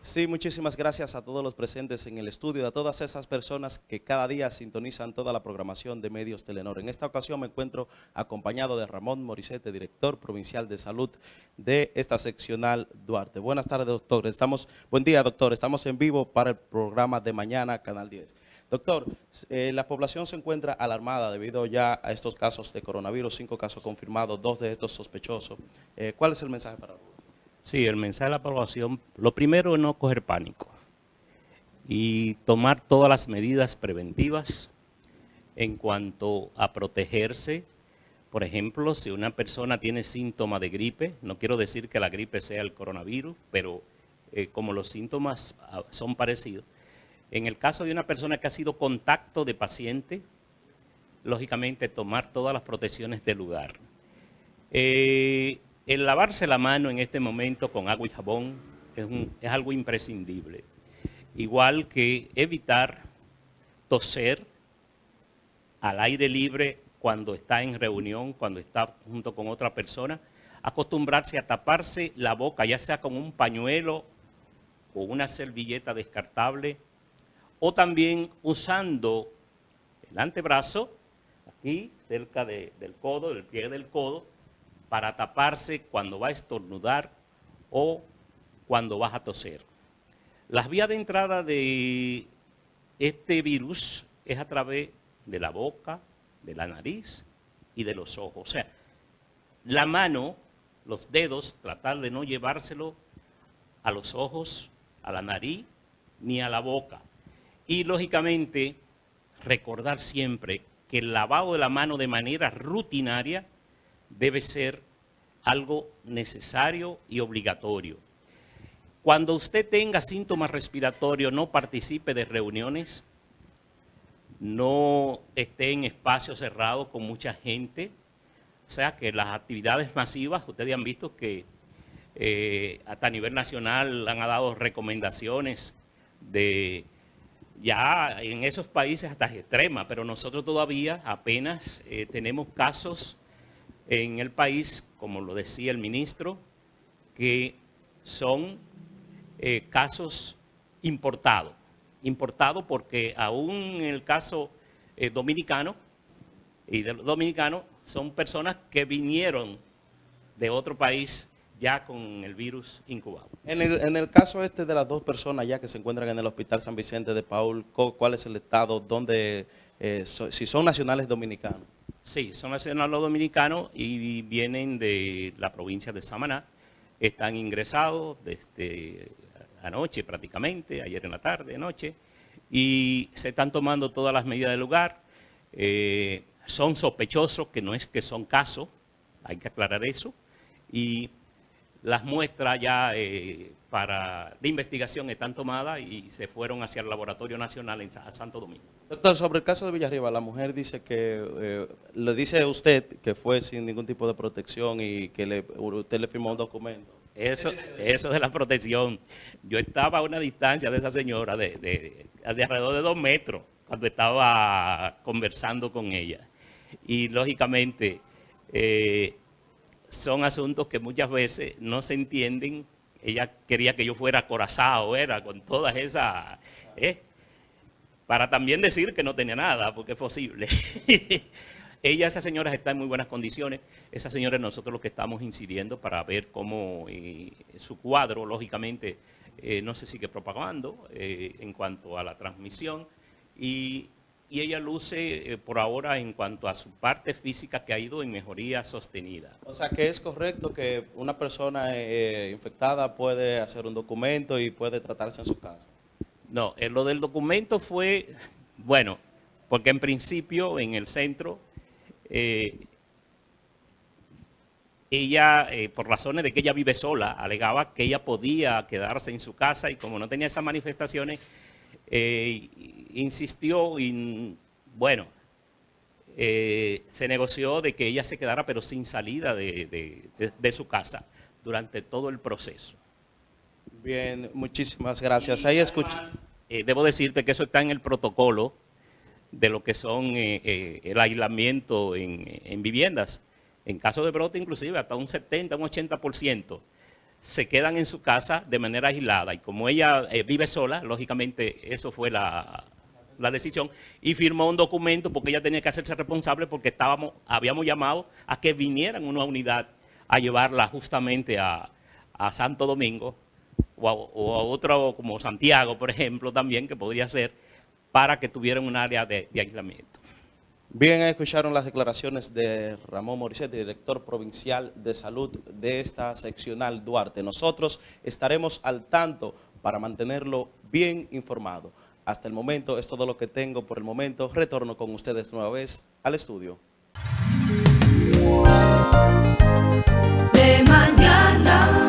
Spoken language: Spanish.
Sí, muchísimas gracias a todos los presentes en el estudio, a todas esas personas que cada día sintonizan toda la programación de Medios Telenor. En esta ocasión me encuentro acompañado de Ramón Morisete, director provincial de salud de esta seccional Duarte. Buenas tardes, doctor. Estamos, buen día, doctor. Estamos en vivo para el programa de mañana, Canal 10. Doctor, eh, la población se encuentra alarmada debido ya a estos casos de coronavirus, cinco casos confirmados, dos de estos sospechosos. Eh, ¿Cuál es el mensaje para nosotros? Sí, el mensaje de la población, lo primero es no coger pánico y tomar todas las medidas preventivas en cuanto a protegerse. Por ejemplo, si una persona tiene síntomas de gripe, no quiero decir que la gripe sea el coronavirus, pero eh, como los síntomas ah, son parecidos, en el caso de una persona que ha sido contacto de paciente, lógicamente tomar todas las protecciones del lugar. Eh, el lavarse la mano en este momento con agua y jabón es, algo imprescindible. Igual que evitar toser al aire libre cuando está en reunión, cuando está junto con otra persona, acostumbrarse a taparse la boca, ya sea con un pañuelo o una servilleta descartable, o también usando el antebrazo, aquí cerca del codo, del pie del codo, para taparse cuando va a estornudar o cuando vas a toser. Las vías de entrada de este virus es a través de la boca, de la nariz y de los ojos. O sea, la mano, los dedos, tratar de no llevárselo a los ojos, a la nariz ni a la boca. Y lógicamente, recordar siempre que el lavado de la mano de manera rutinaria debe ser algo necesario y obligatorio. Cuando usted tenga síntomas respiratorios, no participe de reuniones, no esté en espacios cerrados con mucha gente. O sea, que las actividades masivas, ustedes han visto que eh, hasta a nivel nacional han dado recomendaciones de ya en esos países hasta extremas, pero nosotros todavía apenas eh, tenemos casos en el país, como lo decía el ministro, que son eh, casos importados. Importados porque aún en el caso eh, dominicano y de los dominicanos son personas que vinieron de otro país ya con el virus incubado. En el, caso este de las dos personas ya que se encuentran en el Hospital San Vicente de Paul, ¿cuál es el estado? ¿Dónde, eh, si son nacionales dominicanos? Sí, son nacionales dominicanos y vienen de la provincia de Samaná. Están ingresados desde anoche prácticamente, ayer en la tarde, anoche, y se están tomando todas las medidas del lugar. Eh, son sospechosos, que no es que son casos, hay que aclarar eso, y las muestras ya eh, para, de investigación están tomadas y se fueron hacia el Laboratorio Nacional en Santo Domingo. Doctor, sobre el caso de Villarriba, la mujer dice que, eh, le dice a usted que fue sin ningún tipo de protección y que le, usted le firmó un documento. Eso, eso de la protección. Yo estaba a una distancia de esa señora de, de, de alrededor de dos metros cuando estaba conversando con ella. Y lógicamente... Eh, son asuntos que muchas veces no se entienden. Ella quería que yo fuera acorazado, era con todas esas... ¿eh? Para también decir que no tenía nada, porque es posible. Ella, esas señoras están en muy buenas condiciones. Esas señoras nosotros lo que estamos incidiendo para ver cómo eh, su cuadro, lógicamente, eh, no se sigue propagando en cuanto a la transmisión. Y y ella luce eh, por ahora en cuanto a su parte física que ha ido en mejoría sostenida. O sea que es correcto que una persona eh, infectada puede hacer un documento y puede tratarse en su casa. No, eh, lo del documento fue, bueno, porque en principio en el centro ella, por razones de que ella vive sola, alegaba que ella podía quedarse en su casa y como no tenía esas manifestaciones, eh, insistió y, bueno, eh, se negoció de que ella se quedara pero sin salida de, su casa durante todo el proceso. Bien, muchísimas gracias. Ahí escucha. Eh, debo decirte que eso está en el protocolo de lo que son el aislamiento en, en, viviendas. En caso de brote, inclusive, hasta un 70, un 80% se quedan en su casa de manera aislada. Y como ella eh, vive sola, lógicamente eso fue la, la, decisión, y firmó un documento porque ella tenía que hacerse responsable porque estábamos, habíamos llamado a que vinieran una unidad a llevarla justamente a, a Santo Domingo o a, otro como Santiago, por ejemplo, también, que podría ser, para que tuvieran un área de, aislamiento. Bien, escucharon las declaraciones de Ramón Morisset, director provincial de salud de esta seccional Duarte. Nosotros estaremos al tanto para mantenerlo bien informado. Hasta el momento es todo lo que tengo por el momento. Retorno con ustedes nueva vez al estudio. De mañana.